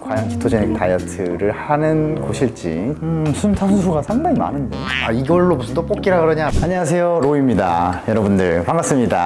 과연 ketogenic 다이어트를 하는 곳일지. 음, 순탄수가 상당히 많은데. 아 이걸로 무슨 떡볶이라 그러냐? 안녕하세요 로우입니다. 여러분들 반갑습니다.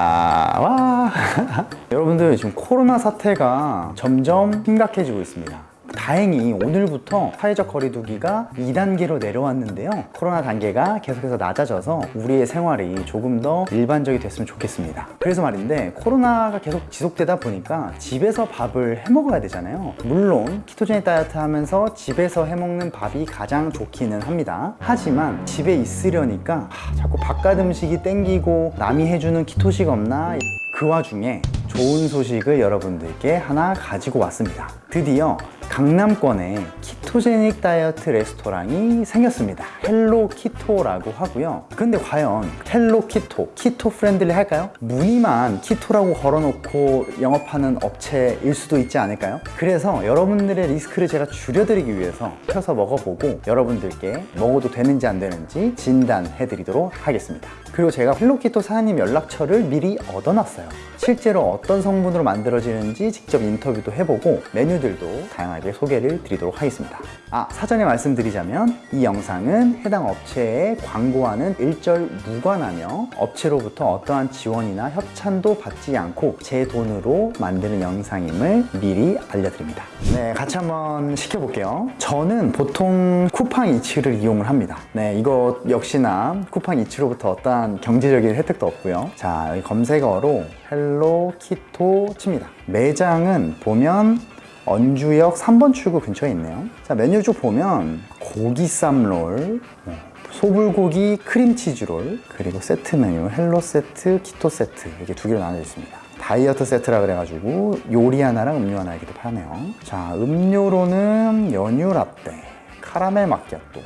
와. 여러분들 지금 코로나 사태가 점점 심각해지고 있습니다 다행히 오늘부터 사회적 거리두기가 2단계로 내려왔는데요. 코로나 단계가 계속해서 낮아져서 우리의 생활이 조금 더 일반적이 됐으면 좋겠습니다. 그래서 말인데 코로나가 계속 지속되다 보니까 집에서 밥을 해 먹어야 되잖아요. 물론 ketogenic 다이어트 하면서 집에서 해 먹는 밥이 가장 좋기는 합니다. 하지만 집에 있으려니까 하, 자꾸 바깥 음식이 땡기고 남이 해주는 keto식 없나? 그 와중에 좋은 소식을 여러분들께 하나 가지고 왔습니다. 드디어 강남권에 ketogenic 다이어트 레스토랑이 생겼습니다. Hello Keto라고 하고요. 근데 과연 Hello Keto, keto friendly 할까요? 무늬만 keto라고 걸어놓고 영업하는 업체일 수도 있지 않을까요? 그래서 여러분들의 리스크를 제가 줄여드리기 위해서 시켜서 먹어보고 여러분들께 먹어도 되는지 안 되는지 진단해 드리도록 하겠습니다. 그리고 제가 Hello Keto 사장님 연락처를 미리 얻어놨어요. 실제로 어떤 성분으로 만들어지는지 직접 인터뷰도 해보고 메뉴들도 다양하게 소개를 드리도록 하겠습니다. 아 사전에 말씀드리자면 이 영상은 해당 업체에 광고하는 일절 무관하며 업체로부터 어떠한 지원이나 협찬도 받지 않고 제 돈으로 만드는 영상임을 미리 알려드립니다. 네 같이 한번 시켜볼게요. 저는 보통 쿠팡 이츠를 이용을 합니다. 네 이거 역시나 쿠팡 이츠로부터 어떠한 경제적인 혜택도 없고요. 자 검색어로 Hello Keto 칩니다. 매장은 보면 언주역 3번 출구 근처에 있네요. 자 메뉴 쭉 보면 고기 쌈롤 어, 소불고기 크림치즈롤 그리고 세트 메뉴 hello 세트, keto 세트 이렇게 두 개로 나눠져 있습니다. 다이어트 세트라 그래가지고 요리 하나랑 음료 하나 이렇게 파네요. 자 음료로는 연유 라떼 카라멜 마키아또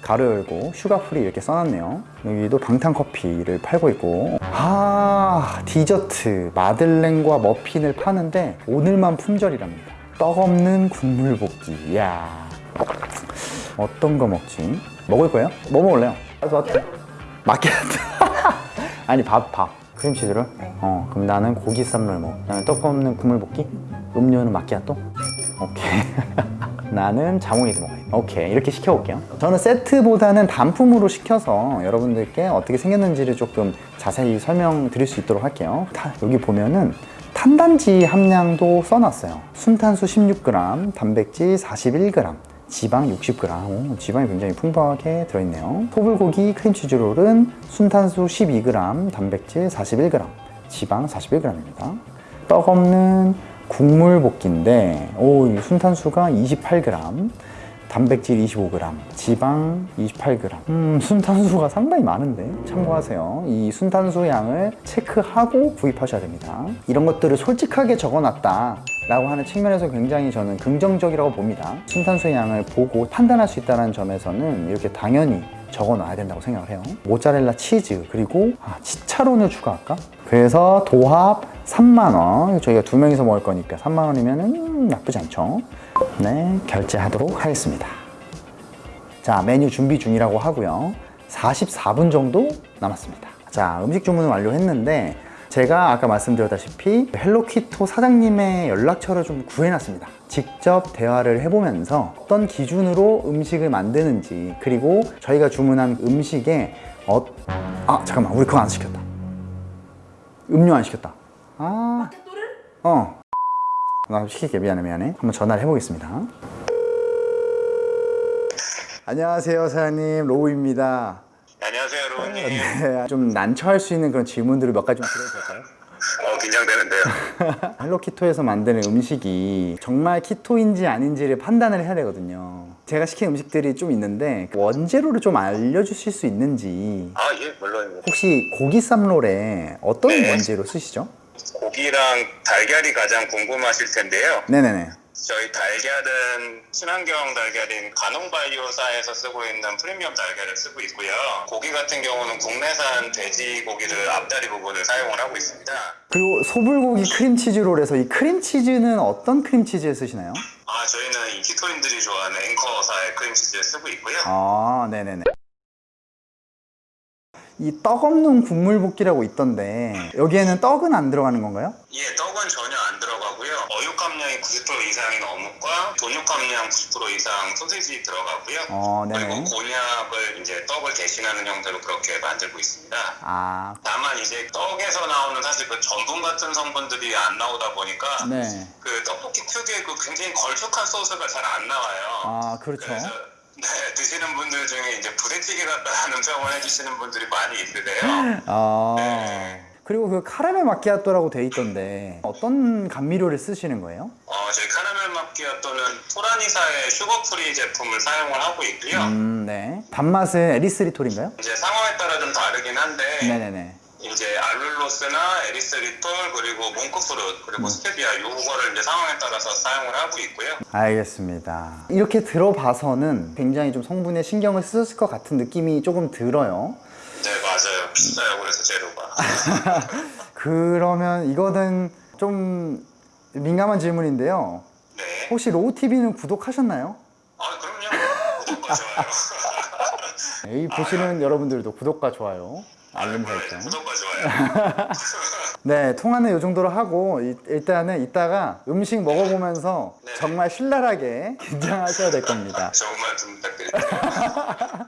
가루 열고 sugar free 이렇게 써놨네요 여기도 방탄 커피를 팔고 있고 아 디저트 마들렌과 머핀을 파는데 오늘만 품절이랍니다 떡 없는 국물 떡볶이 이야 어떤 거 먹지? 먹을 거예요? 뭐 먹을래요? 마키아토 아니 밥밥 크림치즈를? 네. 어 그럼 나는 고기 쌈롤 먹 그다음에 떡 없는 국물 볶기 음료는 마키아토? 오케이 나는 자몽이도 먹어요 오케이 이렇게 시켜볼게요. 저는 세트보다는 단품으로 시켜서 여러분들께 어떻게 생겼는지를 조금 자세히 설명드릴 수 있도록 할게요. 다, 여기 보면은 탄단지 함량도 써놨어요. 순탄수 16g, 단백질 41g 지방 60g 오, 지방이 굉장히 풍부하게 들어있네요. 소불고기 크림치즈롤은 순탄수 12g, 단백질 41g 지방 41g입니다. 떡 없는 국물 볶기인데 오, 이 순탄수가 28g 단백질 25g, 지방 28g 음, 순탄수가 상당히 많은데 참고하세요. 이 순탄수 양을 체크하고 구입하셔야 됩니다. 이런 것들을 솔직하게 적어놨다 라고 하는 측면에서 굉장히 저는 긍정적이라고 봅니다. 순탄수 양을 보고 판단할 수 있다는 점에서는 이렇게 당연히 적어놔야 된다고 생각을 해요. 모짜렐라 치즈 그리고 아, 치차론을 추가할까? 그래서 도합 3만원. 저희가 두 명이서 먹을 거니까 3만원이면 나쁘지 않죠. 네 결제하도록 하겠습니다. 자 메뉴 준비 중이라고 하고요. 44분 정도 남았습니다. 자 음식 주문을 완료했는데 제가 아까 말씀드렸다시피 Hello Keto 사장님의 연락처를 좀 구해놨습니다. 직접 대화를 해보면서 어떤 기준으로 음식을 만드는지 그리고 저희가 주문한 음식에 어... 아 잠깐만. 우리 그거 안 시켰다. 음료 안 시켰다 아... 어. 나 시킬게 미안해 미안해 한번 전화를 해보겠습니다 안녕하세요 사장님 로우입니다 안녕하세요, 로우님. 네, 좀 난처할 수 있는 그런 질문들을 몇 가지 좀 드려도 될까요? 어, 긴장되는데요. 헬로키토에서 만드는 음식이 정말 키토인지 아닌지를 판단을 해야 되거든요 제가 시킨 음식들이 좀 있는데 원재료를 좀 알려주실 수 있는지 아, 예, 물론입니다. 혹시 고기 쌈롤에 어떤 네. 원재료 쓰시죠? 고기랑 달걀이 가장 궁금하실 텐데요. 네네네 저희 달걀은 친환경 달걀인 가농바이오사에서 쓰고 있는 프리미엄 달걀을 쓰고 있고요. 고기 같은 경우는 국내산 돼지 고기를 앞다리 부분을 사용을 하고 있습니다. 그리고 소불고기 크림치즈롤에서 이 크림치즈는 어떤 크림치즈에 쓰시나요? 아, 저희는 이 키토인들이 좋아하는 앵커사의 크림치즈를 쓰고 있고요. 아 네네네 이 떡 없는 국물 볶이라고 있던데 여기에는 떡은 안 들어가는 건가요? 예, 떡은 전혀 안 들어가고요. 어육 함량이 90% 이상이 어묵과 돈육 함량 90% 이상 소시지 들어가고요. 어, 그리고 네네. 곤약을 이제 떡을 대신하는 형태로 그렇게 만들고 있습니다. 아, 다만 이제 떡에서 나오는 사실 그 전분 같은 성분들이 안 나오다 보니까 네. 그 떡볶이 특유의 그 굉장히 걸쭉한 소스가 잘 안 나와요. 아, 그렇죠. 네, 드시는 분들 중에 이제 부대찌개 같다는 평을 해주시는 분들이 많이 있으세요. 아. 네. 그리고 그 카라멜 마키아토라고 돼 있던데 어떤 감미료를 쓰시는 거예요? 어, 저희 카라멜 마키아토는 토라니사의 sugar free 제품을 사용을 하고 있고요. 음, 네. 단맛은 erythritol인가요? 이제 상황에 따라 좀 다르긴 한데 네네네. 이제 allulose나 erythritol 그리고 monk fruit 그리고 스테비아 요거를 이제 상황에 따라서 사용을 하고 있고요. 알겠습니다. 이렇게 들어봐서는 굉장히 좀 성분에 신경을 쓰셨을 것 같은 느낌이 조금 들어요. 네 맞아요 비싸요 그래서 재료가. 그러면 이거는 좀 민감한 질문인데요. 네. 혹시 로우TV는 구독하셨나요? 아 그럼요. 구독과 좋아요. 이 보시는 여러분들도 구독과 좋아요, 알림 네, 설정. 구독과 좋아요. 네, 통화는 이 정도로 하고 이- 일단은 이따가 음식 먹어보면서 네. 정말 신랄하게 긴장하셔야 될 겁니다. 좋은 말씀 부탁드릴게요.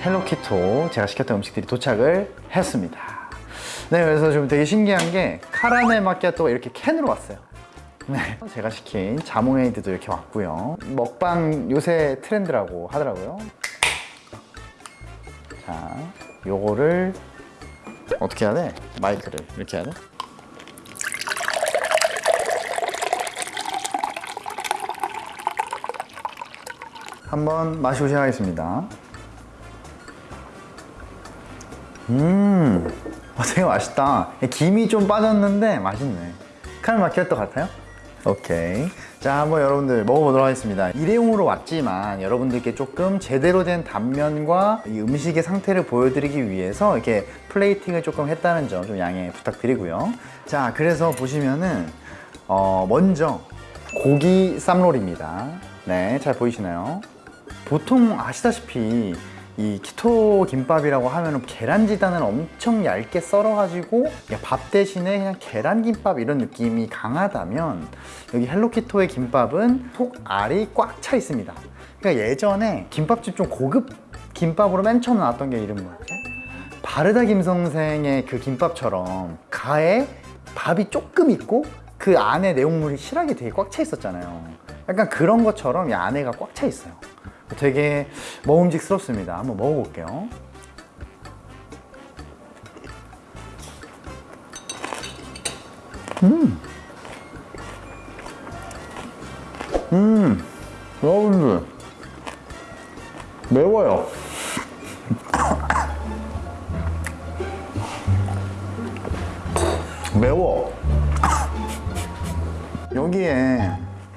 헬로키토 제가 시켰던 음식들이 도착을 했습니다. 네, 그래서 좀 되게 신기한 게 카라멜 마키아토가 이렇게 캔으로 왔어요. 네, 제가 시킨 자몽에이드도 이렇게 왔고요. 먹방 요새 트렌드라고 하더라고요. 자, 요거를 어떻게 해야 돼? 마이크를 이렇게 해야 돼? 한번 마시고 시작하겠습니다. 음, 어, 되게 맛있다. 김이 좀 빠졌는데 맛있네. 카르 마키아토 같아요? 오케이. 자, 한번 여러분들 먹어보도록 하겠습니다. 일회용으로 왔지만 여러분들께 조금 제대로 된 단면과 이 음식의 상태를 보여드리기 위해서 이렇게 플레이팅을 조금 했다는 점 좀 양해 부탁드리고요. 자, 그래서 보시면은 어, 먼저 고기 쌈롤입니다. 네, 잘 보이시나요? 보통 아시다시피 이 키토 김밥이라고 하면 계란지단을 엄청 얇게 썰어가지고 밥 대신에 그냥 계란김밥 이런 느낌이 강하다면 여기 헬로키토의 김밥은 속 알이 꽉 차 있습니다. 그러니까 예전에 김밥집 좀 고급 김밥으로 맨 처음 나왔던 게 이름 뭐였지? 바르다 김선생의 그 김밥처럼 가에 밥이 조금 있고 그 안에 내용물이 실하게 되게 꽉 차 있었잖아요. 약간 그런 것처럼 이 안에가 꽉 차 있어요. 되게 먹음직스럽습니다. 한번 먹어볼게요. 음, 음, 여러분들 매워요. 매워. 여기에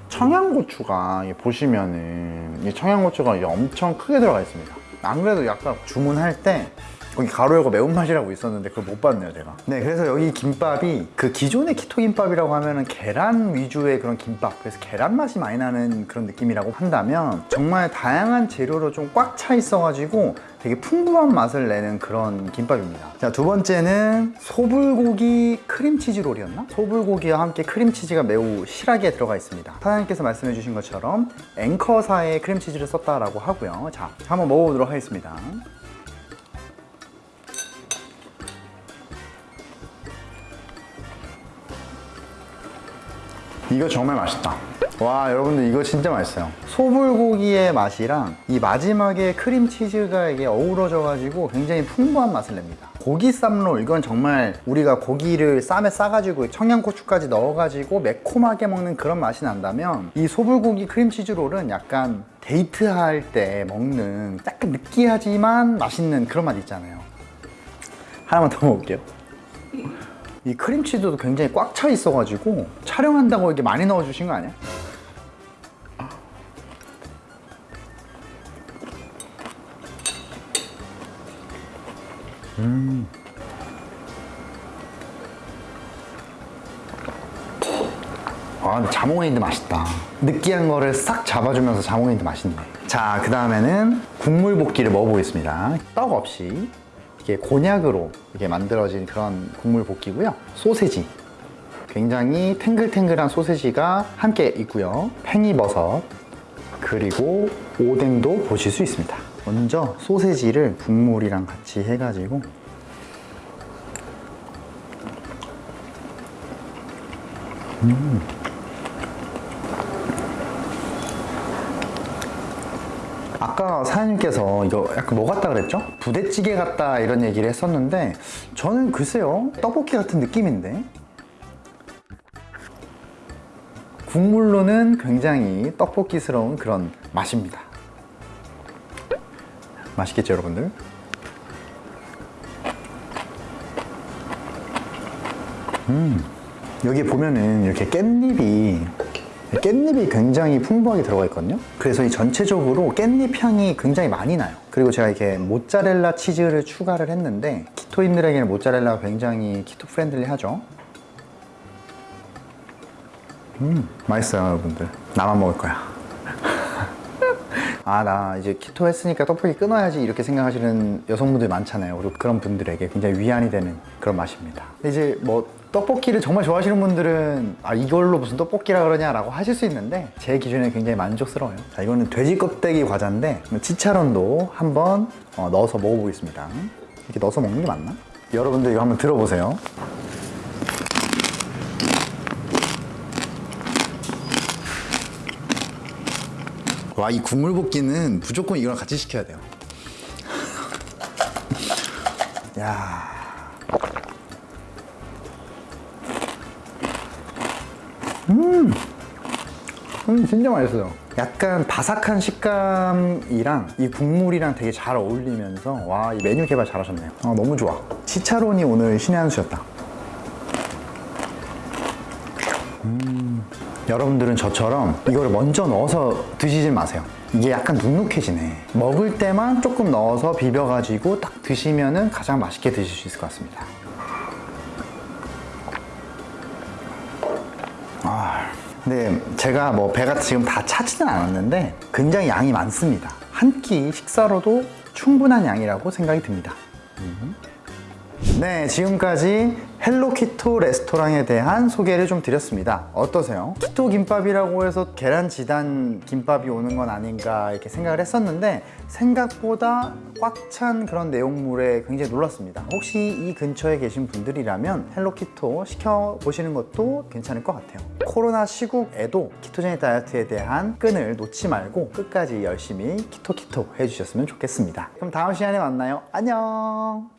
청양고추가 보시면은 이 청양고추가 엄청 크게 들어가 있습니다. 안 그래도 약간 주문할 때 거기 가로열고 매운맛이라고 있었는데 그걸 못 봤네요 제가. 네 그래서 여기 김밥이 그 기존의 키토 김밥이라고 하면은 계란 위주의 그런 김밥. 그래서 계란 맛이 많이 나는 그런 느낌이라고 한다면 정말 다양한 재료로 좀 꽉 차 있어 가지고 되게 풍부한 맛을 내는 그런 김밥입니다. 자 두 번째는 소불고기 크림치즈 롤이었나? 소불고기와 함께 크림치즈가 매우 실하게 들어가 있습니다. 사장님께서 말씀해 주신 것처럼 앵커사의 크림치즈를 썼다라고 하고요. 자 한번 먹어보도록 하겠습니다 이거 정말 맛있다. 와, 여러분들 이거 진짜 맛있어요. 소불고기의 맛이랑 이 마지막에 크림치즈가 이게 어우러져 가지고 굉장히 풍부한 맛을 냅니다. 고기 쌈롤, 이건 정말 우리가 고기를 쌈에 싸가지고 청양고추까지 넣어가지고 매콤하게 먹는 그런 맛이 난다면 이 소불고기 크림치즈 롤은 약간 데이트할 때 먹는 약간 느끼하지만 맛있는 그런 맛 있잖아요. 하나만 더 먹을게요. 이 크림치즈도 굉장히 꽉 차 있어가지고 촬영한다고 이렇게 많이 넣어주신 거 아니야? 아, 근데 자몽에이드 맛있다. 느끼한 거를 싹 잡아주면서 자몽에이드 맛있네. 자, 그 다음에는 국물 볶기를 먹어보겠습니다. 떡 없이 이게 곤약으로 이게 만들어진 그런 국물 볶기고요. 소세지. 굉장히 탱글탱글한 소세지가 함께 있고요. 팽이버섯 그리고 오뎅도 보실 수 있습니다. 먼저 소세지를 국물이랑 같이 해가지고 아까 사장님께서 이거 약간 뭐 같다 그랬죠? 부대찌개 같다 이런 얘기를 했었는데 저는 글쎄요 떡볶이 같은 느낌인데 국물로는 굉장히 떡볶이스러운 그런 맛입니다 맛있겠죠 여러분들? 음 여기 보면은 이렇게 깻잎이 깻잎이 굉장히 풍부하게 들어가 있거든요. 그래서 이 전체적으로 깻잎 향이 굉장히 많이 나요. 그리고 제가 이렇게 모짜렐라 치즈를 추가를 했는데 keto인들에게는 모짜렐라가 굉장히 keto friendly 하죠. 음 맛있어요 여러분들. 나만 먹을 거야 아 나 이제 keto 했으니까 떡볶이 끊어야지 이렇게 생각하시는 여성분들 많잖아요. 그리고 그런 분들에게 굉장히 위안이 되는 그런 맛입니다. 이제 뭐 떡볶이를 정말 좋아하시는 분들은 아 이걸로 무슨 떡볶이라 그러냐 라고 하실 수 있는데 제 기준에 굉장히 만족스러워요. 자 이거는 돼지 껍데기 과자인데 chicharrón도 한번 어, 넣어서 먹어보겠습니다. 이렇게 넣어서 먹는 게 맞나? 여러분들 이거 한번 들어보세요 와 이 국물 볶기는 무조건 이거랑 같이 시켜야 돼요 야 음, 진짜 맛있어요. 약간 바삭한 식감이랑 이 국물이랑 되게 잘 어울리면서 와, 이 메뉴 개발 잘하셨네요. 아, 너무 좋아. 치차론이 오늘 신의 한 수였다. 여러분들은 저처럼 이거를 먼저 넣어서 드시지 마세요. 이게 약간 눅눅해지네. 먹을 때만 조금 넣어서 비벼가지고 딱 드시면 은 가장 맛있게 드실 수 있을 것 같습니다. 아, 근데 제가 뭐 배가 지금 다 차지는 않았는데 굉장히 양이 많습니다. 한 끼 식사로도 충분한 양이라고 생각이 듭니다. 음. 네, 지금까지 헬로키토 레스토랑에 대한 소개를 좀 드렸습니다. 어떠세요? keto 김밥이라고 해서 계란 지단 김밥이 오는 건 아닌가 이렇게 생각을 했었는데 생각보다 꽉 찬 그런 내용물에 굉장히 놀랐습니다. 혹시 이 근처에 계신 분들이라면 헬로키토 시켜보시는 것도 괜찮을 것 같아요. 코로나 시국에도 ketogenic 다이어트에 대한 끈을 놓지 말고 끝까지 열심히 keto keto 해주셨으면 좋겠습니다. 그럼 다음 시간에 만나요. 안녕!